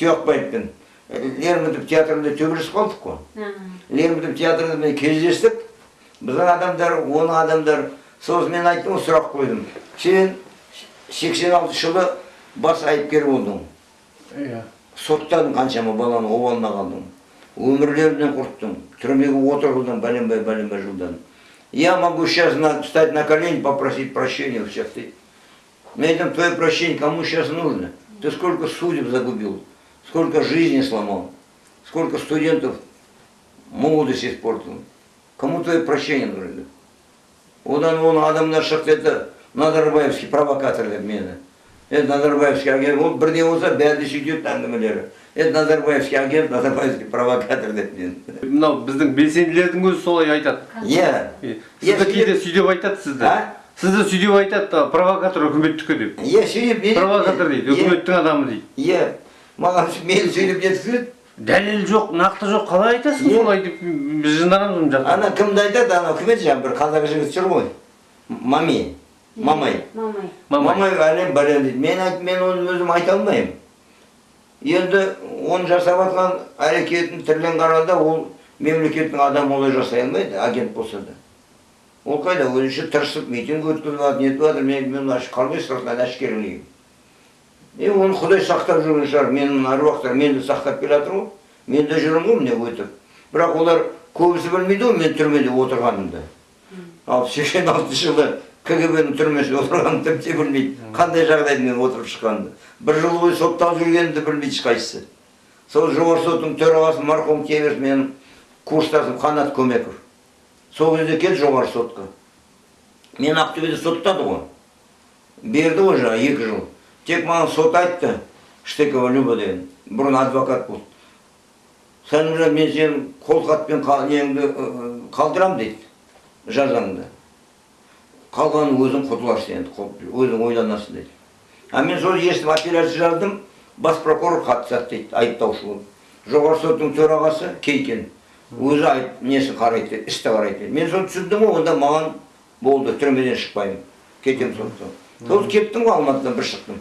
тұяқбаевпен лермонтов театрында төбелесіп қалдық қой. Лермонтов театрында мен кездестік. Біздің адамдар оның адамдар сосын мен айттым ғой сұрақ қойдым. Сен сексен алтыншы жылы бас айыпкер болдың. Иә. Соттадың қаншама баланы обалына қалдың өмірлерінен құрттың. Түрмеге отырғыздың бәленбай бәленбай жылдан. Я могу сейчас на, встать на колени попросить прощения у всех. Ты на этом твое прощение кому сейчас нужно? Ты сколько судеб загубил? Сколько жизней сломал. Сколько студентов молодость испортил. Кому твое прощение нужно одан оның адамдар шықты это назарбаевский провокатор деп мені это назарбаевский агент. Ол бірде болса бәрі сөйтеді әңгімелері это назарбаевский агент назарбаевский провокатор деп мені мынау біздің белсенділердің өзі солай айтады. Иә. Сізді кейде сөйтіп айтады сізді? А? сізді сөйтіп айтады провокатор үкіметтікі деп. Иә провокатор дейді үкіметтің адамы дейді. иә маған мені сөйлеп жеткізеді дәлел жоқ нақты жоқ қалай айтасың? Солай деп біз жынданамыз мына жақта ана кімді айтады? Ана үкімет жаңағы бір қазақ жігіт жүр ғой. Мами мамай. мамай. Әлем бәлем дейді мен айт мен оны өзім айта алмаймын. Енді оны жасап жатқан әрекетін тілін қарағанда ол мемлекеттің адамы олай жасай алмайды агент болса да. Ол қайда? Өзінше тырысып митинг өткізіп жатыр нетіп жатыр мен мен аш- қалмай сыртынан әшкерелеймін. Е оны құдай сақтап жүрген шығар менің аруақтар мені сақтап келе жатыр ғой. Мен де жүрмін ғой міне өтіп бірақ олар көбісі білмейді ғой мен түрмеде отырғанымды. Ал сексен алтыншы жылы кгб ның түрмесінде отырғанымды тіпті білмейді. Қандай жағдайда мен отырып шыққанымды. бір жыл бойы сотталып жүргенімді білмейді ешқайсысы. Сол жоғарғы соттың төрағасы марқұм кемеш менің курстасым қанат көмеков. Сол кезде келді жоғарғы сотқа. Мен ақтөбеде соттады ғой. Берді ғой жаңағы екі жыл. Тек маған сот айтты штекова люба деген. Бұрын адвокат болды сәлімжан мен сенің қолхатпен неңді қалдырамын дейді жазаңды қалғанын өзің құтыласың енді өзің ойланасың дейді. А мен сол естіп апелляция жаздым бас прокурор қатысады дейді айыптаушы болып жоғарғы соттың төрағасы кейкен. Өзі айып несін қарайды істі қарайды. Мен соны түсіндім ғой онда маған болды түрмеден шықпаймын. Кетемін сондықтан сол кеттім ғой алматыдан бір шықтым.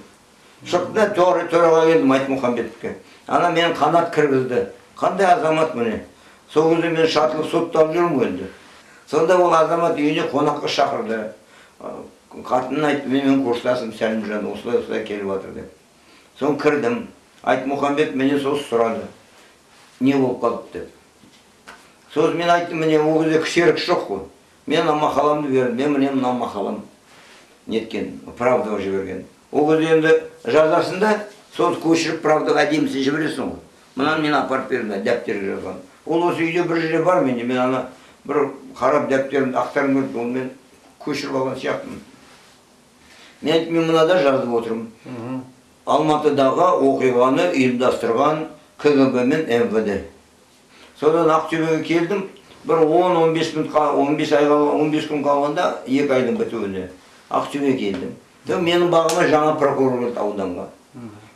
Шықтым да төра- төраға келдім айтмұхамбетовке ана мені қанат кіргізді. Қандай азамат міне? Сол кезде мен шатылып сотталып жүрмін енді. Сонда ол азамат үйіне қонаққа шақырды. Ы, қатынын айтты менің курстасым сәлімжан осылай осылай келіп жатыр деп. Соны кірдім. Айтмұхамбет менен сосын сұрады. Не болып қалды? деп. Сосын мен айттым міне ол кезде ксерокс жоқ қой. Мен ана мақаламды бердім. Мен міне мына мақалам неткен правдаға жіберген ол кезде енді жазасың соны көшіріп правдаға әдемісін жібересің ғой. Мынаны мен апарып бердім дәптерге жазған ол осы үйде бір жерде бар менде мен ана бір қарап дәптерімді ақтарғым келді оны мен көшіріп алған сияқтымын. Мен айттым мен мынада жазып отырмын. Алматыдағы оқиғаны ұйымдастырған кгб мен мвд содан ақтөбеге келдім. Бір 10-15 күн қа- 15 айға 15 күн қалғанда екі айдың бітуіне ақтөбеге келдім. Сол менің бағыма жаңа прокурор келді ауданға.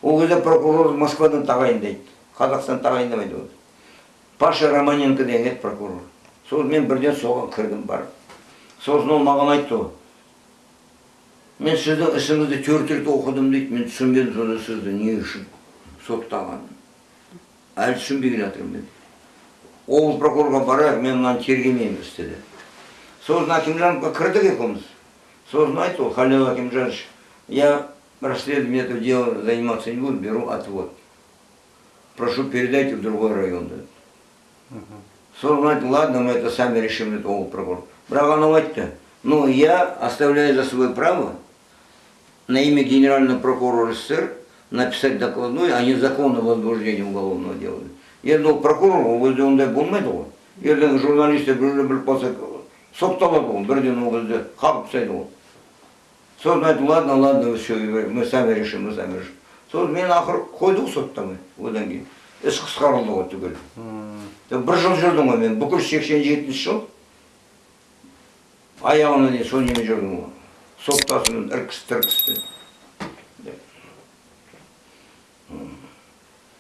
Ол кезде прокурор москвадан тағайындайды қазақстан тағайындамайды оны паша романенко деген еді прокурор. Сол мен бірден соған кірдім барып. Сосын ол маған айтты ғой мен сіздің ісіңізді төрт рет оқыдым дейді мен түсінбедім сонда сізді не үшін соттағанын әлі түсінбей келе жатырмын мен. Облыс прокурорға барайық мен мынаны тергемеймін істі деді. Сосын акимжановқа кірдік екеуміз. сосын айтты ол халил акимжанович я расследованием этого дела заниматься не буду беру отвод прошу передайте в другой район деді сосын айтты ладно мы это сами решим деді облыс прокурор бірақ анау айтты ну я оставляю за собой право на имя генерального прокурора СССР написать докладной о незаконном возбуждении уголовного дела. енді ол прокурор ол кезде ондай болмайды ғой ертең журналистер бір жерде біліп қалса сотталады ғой бірден ол кезде қағып тастайды ғой сосын айтты ладно ладно все мы сами решим мы сами решим. Сосын мен ақыры қойды ғой соттамай одан кейін. Іс қысқарылды ғой түгел бір жыл жүрдім ғой мен бүкіл сексен жетінші жыл аяғына дейін сол немен жүрдім ғой. Соттасымен іркіс тіркіспен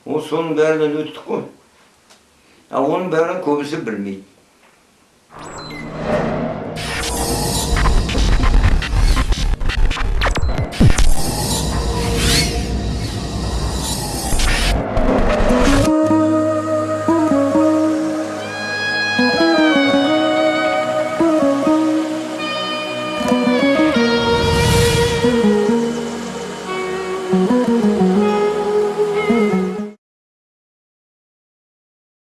ол соның бәрінен өттік қой. Ал оның бәрін көбісі білмейді.